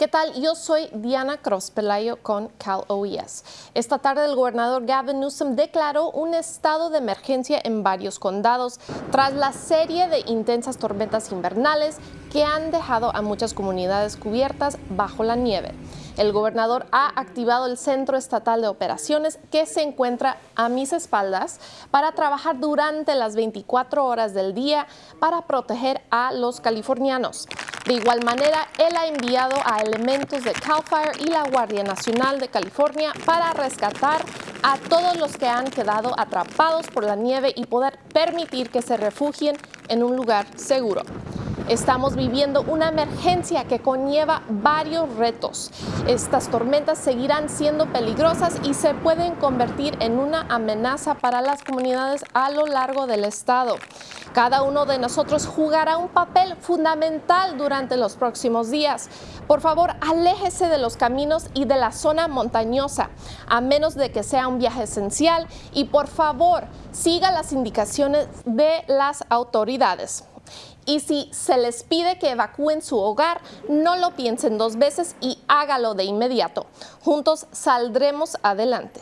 ¿Qué tal? Yo soy Diana Cross Pelayo con Cal OES. Esta tarde el gobernador Gavin Newsom declaró un estado de emergencia en varios condados tras la serie de intensas tormentas invernales que han dejado a muchas comunidades cubiertas bajo la nieve. El gobernador ha activado el Centro Estatal de Operaciones que se encuentra a mis espaldas para trabajar durante las 24 horas del día para proteger a los californianos. De igual manera, él ha enviado a elementos de CAL FIRE y la Guardia Nacional de California para rescatar a todos los que han quedado atrapados por la nieve y poder permitir que se refugien en un lugar seguro. Estamos viviendo una emergencia que conlleva varios retos. Estas tormentas seguirán siendo peligrosas y se pueden convertir en una amenaza para las comunidades a lo largo del estado. Cada uno de nosotros jugará un papel fundamental durante los próximos días. Por favor, aléjese de los caminos y de la zona montañosa, a menos de que sea un viaje esencial y por favor, siga las indicaciones de las autoridades. Y si se les pide que evacúen su hogar, no lo piensen dos veces y hágalo de inmediato. Juntos saldremos adelante.